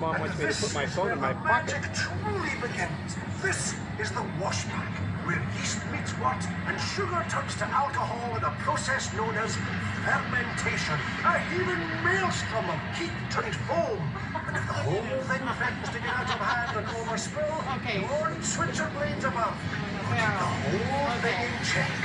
Mom wants me to put my phone in my pocket. magic truly begins. This is the washback, where yeast meets wort and sugar turns to alcohol in a process known as fermentation. A heaving maelstrom of heat turned foam. And if the whole thing threatens to get out of hand and overspill, Okay. don't switch your blades above. Barrel. The whole thing in check.